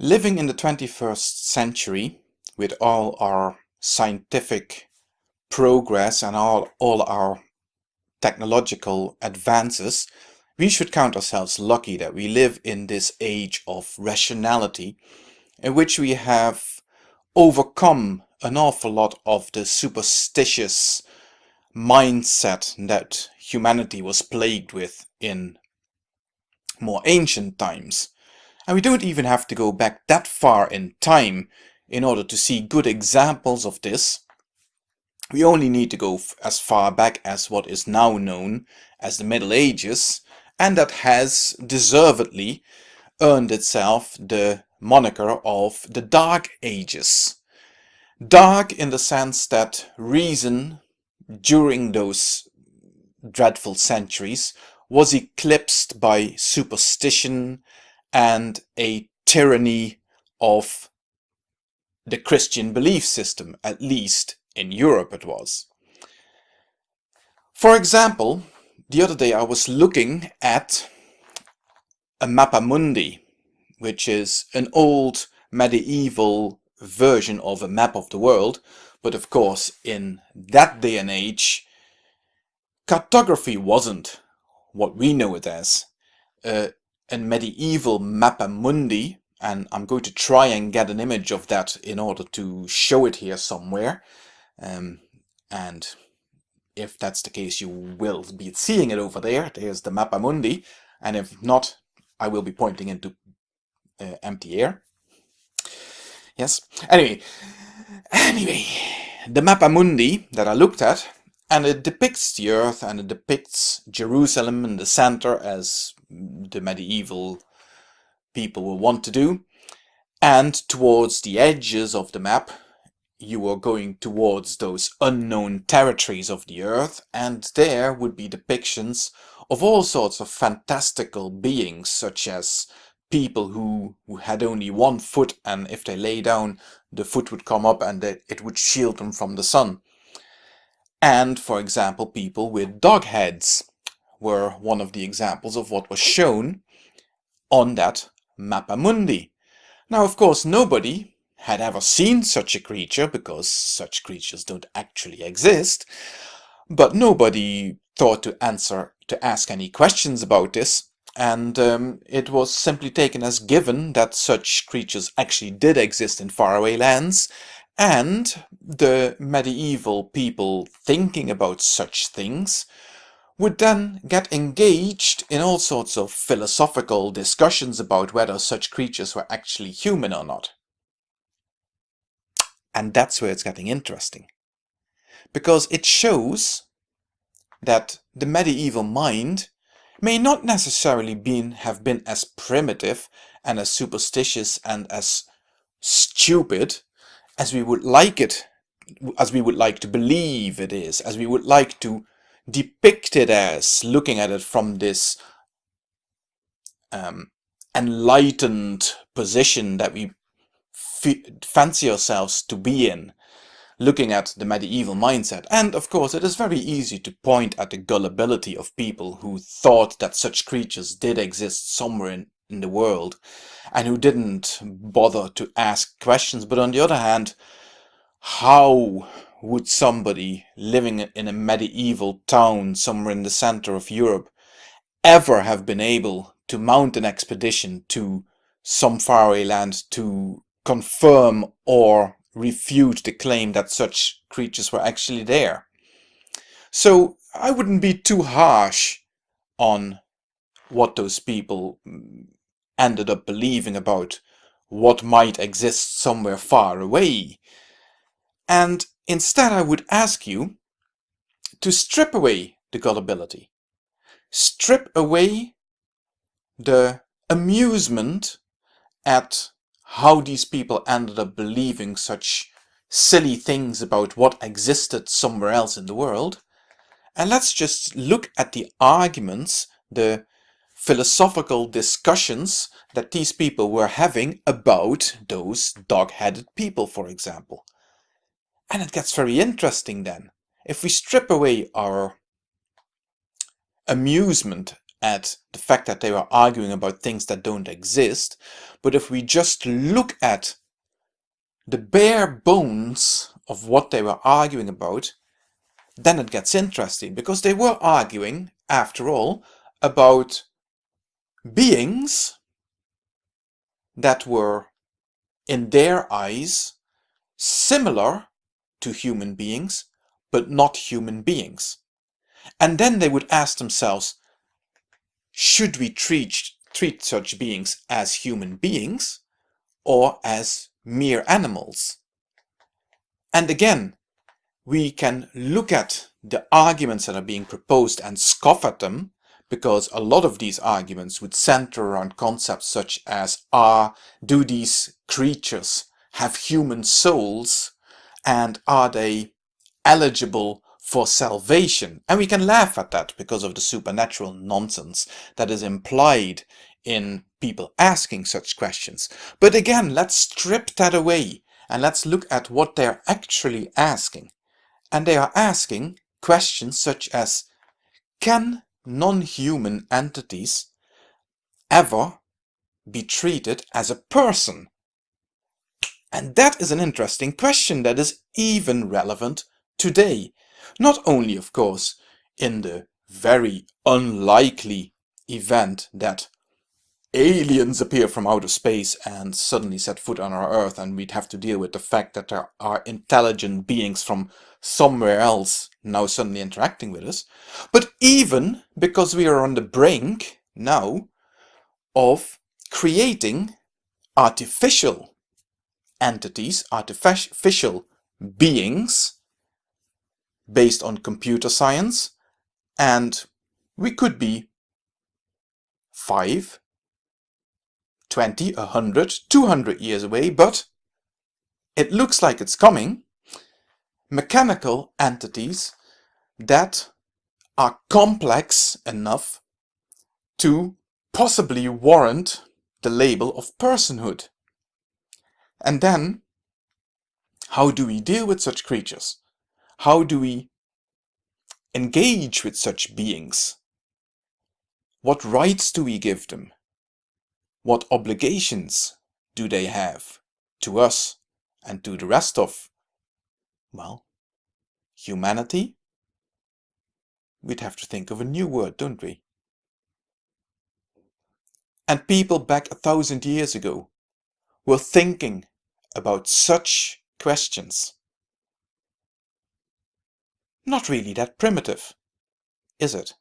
Living in the 21st century with all our scientific progress and all, all our technological advances, we should count ourselves lucky that we live in this age of rationality in which we have overcome an awful lot of the superstitious mindset that humanity was plagued with in more ancient times. And we don't even have to go back that far in time in order to see good examples of this. We only need to go as far back as what is now known as the Middle Ages, and that has deservedly earned itself the moniker of the Dark Ages. Dark in the sense that reason during those dreadful centuries was eclipsed by superstition and a tyranny of the Christian belief system, at least in Europe it was. For example, the other day I was looking at a Mappa Mundi, which is an old medieval version of a map of the world, but of course in that day and age cartography wasn't what we know it as. Uh, a medieval Mappa Mundi, and I'm going to try and get an image of that in order to show it here somewhere. Um, and if that's the case, you will be seeing it over there. There's the Mappa Mundi. And if not, I will be pointing into uh, empty air. Yes. Anyway, anyway, the Mappa Mundi that I looked at, and it depicts the earth and it depicts Jerusalem in the center as the medieval people will want to do. And towards the edges of the map, you are going towards those unknown territories of the earth, and there would be depictions of all sorts of fantastical beings, such as people who, who had only one foot, and if they lay down, the foot would come up and it would shield them from the sun. And, for example, people with dog heads were one of the examples of what was shown on that Mappa Mundi. Now, of course, nobody had ever seen such a creature, because such creatures don't actually exist, but nobody thought to answer, to ask any questions about this, and um, it was simply taken as given that such creatures actually did exist in faraway lands, and the medieval people thinking about such things would then get engaged in all sorts of philosophical discussions about whether such creatures were actually human or not. And that's where it's getting interesting. Because it shows that the medieval mind may not necessarily been, have been as primitive and as superstitious and as stupid as we would like it, as we would like to believe it is, as we would like to depict it as, looking at it from this um, enlightened position that we fancy ourselves to be in, looking at the medieval mindset. And of course, it is very easy to point at the gullibility of people who thought that such creatures did exist somewhere in, in the world and who didn't bother to ask questions. But on the other hand, how would somebody living in a medieval town somewhere in the center of Europe ever have been able to mount an expedition to some faraway land to confirm or refute the claim that such creatures were actually there? So I wouldn't be too harsh on what those people mm, ended up believing about what might exist somewhere far away. And instead I would ask you to strip away the gullibility. Strip away the amusement at how these people ended up believing such silly things about what existed somewhere else in the world. And let's just look at the arguments, the philosophical discussions that these people were having about those dog-headed people, for example. And it gets very interesting then. If we strip away our amusement at the fact that they were arguing about things that don't exist, but if we just look at the bare bones of what they were arguing about, then it gets interesting because they were arguing, after all, about beings that were, in their eyes, similar to human beings, but not human beings. And then they would ask themselves, should we treat, treat such beings as human beings or as mere animals? And again, we can look at the arguments that are being proposed and scoff at them because a lot of these arguments would center around concepts such as are do these creatures have human souls and are they eligible for salvation. And we can laugh at that because of the supernatural nonsense that is implied in people asking such questions. But again, let's strip that away and let's look at what they're actually asking. And they are asking questions such as, can non-human entities ever be treated as a person? And that is an interesting question that is even relevant today. Not only, of course, in the very unlikely event that aliens appear from outer space and suddenly set foot on our earth and we'd have to deal with the fact that there are intelligent beings from somewhere else now suddenly interacting with us, but even because we are on the brink now of creating artificial entities, artificial beings based on computer science and we could be 5, 20, 100, 200 years away, but it looks like it's coming. Mechanical entities that are complex enough to possibly warrant the label of personhood. And then, how do we deal with such creatures? How do we engage with such beings? What rights do we give them? What obligations do they have to us and to the rest of, well, humanity? We'd have to think of a new word, don't we? And people back a thousand years ago were thinking about such questions. Not really that primitive, is it?